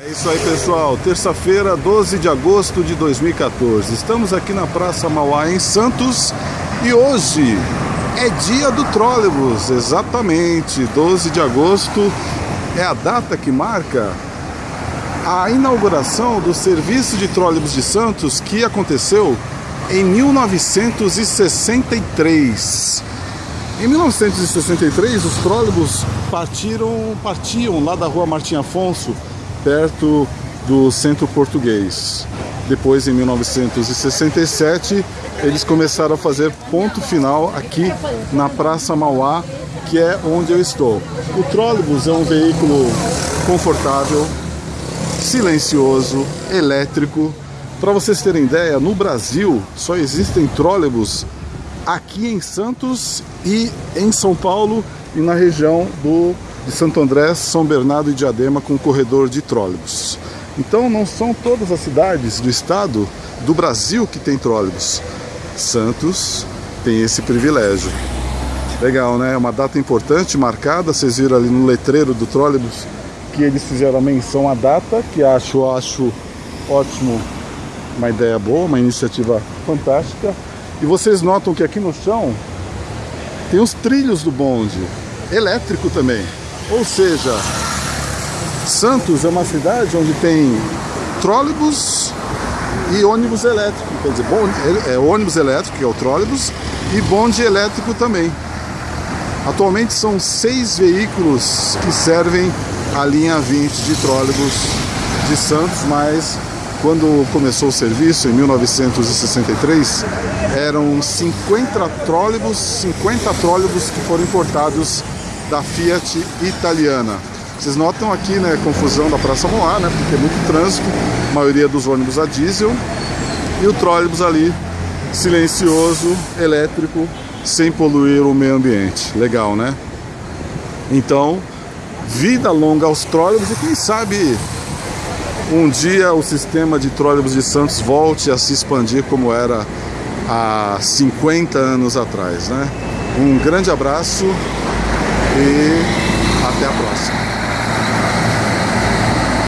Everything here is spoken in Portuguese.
É isso aí pessoal, terça-feira, 12 de agosto de 2014. Estamos aqui na Praça Mauá em Santos e hoje é dia do trólebus, exatamente, 12 de agosto é a data que marca a inauguração do serviço de trólebus de Santos que aconteceu em 1963. Em 1963, os trólebus partiram, partiam lá da rua Martim Afonso, perto do centro português. Depois, em 1967, eles começaram a fazer ponto final aqui na Praça Mauá, que é onde eu estou. O trólebus é um veículo confortável, silencioso, elétrico. Para vocês terem ideia, no Brasil só existem trólebus aqui em Santos e em São Paulo e na região do, de Santo André, São Bernardo e Diadema com corredor de trólebus. Então não são todas as cidades do estado do Brasil que tem trólebus. Santos tem esse privilégio. Legal, né? É uma data importante, marcada. Vocês viram ali no letreiro do trólebus que eles fizeram a menção à data, que acho, acho ótimo, uma ideia boa, uma iniciativa fantástica. E vocês notam que aqui no chão tem os trilhos do bonde, elétrico também. Ou seja, Santos é uma cidade onde tem trólebus e ônibus elétrico. Quer dizer, é, é ônibus elétrico, que é o trólebus, e bonde elétrico também. Atualmente são seis veículos que servem a linha 20 de trólebus de Santos, mas quando começou o serviço, em 1963, eram 50 trólebus, 50 trólebus que foram importados da Fiat italiana. Vocês notam aqui, né, confusão da Praça Moá, né, porque é muito trânsito, a maioria dos ônibus a diesel, e o trólebus ali, silencioso, elétrico, sem poluir o meio ambiente. Legal, né? Então, vida longa aos trólebus e quem sabe um dia o sistema de trólebus de Santos volte a se expandir como era há 50 anos atrás, né? Um grande abraço e até a próxima.